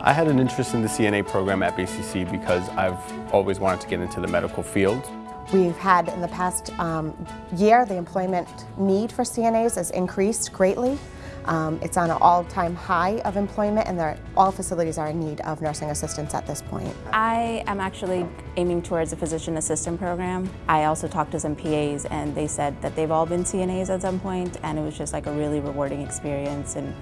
I had an interest in the CNA program at BCC because I've always wanted to get into the medical field. We've had in the past um, year, the employment need for CNAs has increased greatly. Um, it's on an all-time high of employment and all facilities are in need of nursing assistants at this point. I am actually aiming towards a physician assistant program. I also talked to some PAs and they said that they've all been CNAs at some point and it was just like a really rewarding experience and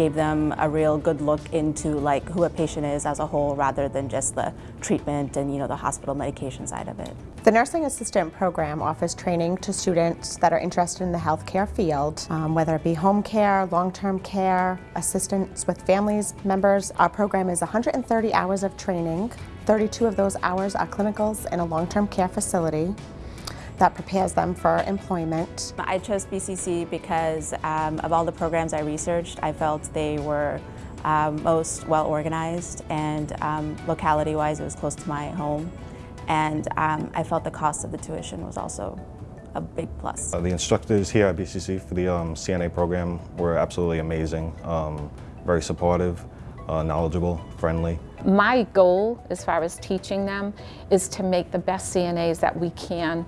gave them a real good look into like who a patient is as a whole rather than just the treatment and you know the hospital medication side of it. The nursing assistant program offers training to students that are interested in the healthcare field, um, whether it be home care, long-term care, assistance with families members. Our program is 130 hours of training. 32 of those hours are clinicals in a long-term care facility that prepares them for employment. I chose BCC because um, of all the programs I researched, I felt they were um, most well organized and um, locality wise it was close to my home and um, I felt the cost of the tuition was also a big plus. Uh, the instructors here at BCC for the um, CNA program were absolutely amazing, um, very supportive, uh, knowledgeable, friendly. My goal as far as teaching them is to make the best CNAs that we can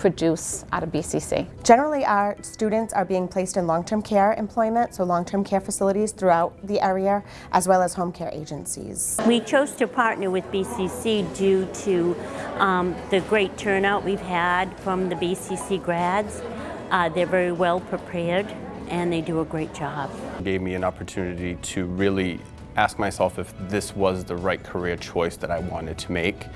produce out of BCC. Generally, our students are being placed in long-term care employment, so long-term care facilities throughout the area, as well as home care agencies. We chose to partner with BCC due to um, the great turnout we've had from the BCC grads. Uh, they're very well prepared and they do a great job. It gave me an opportunity to really ask myself if this was the right career choice that I wanted to make,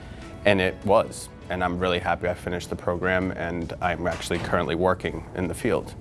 and it was and I'm really happy I finished the program and I'm actually currently working in the field.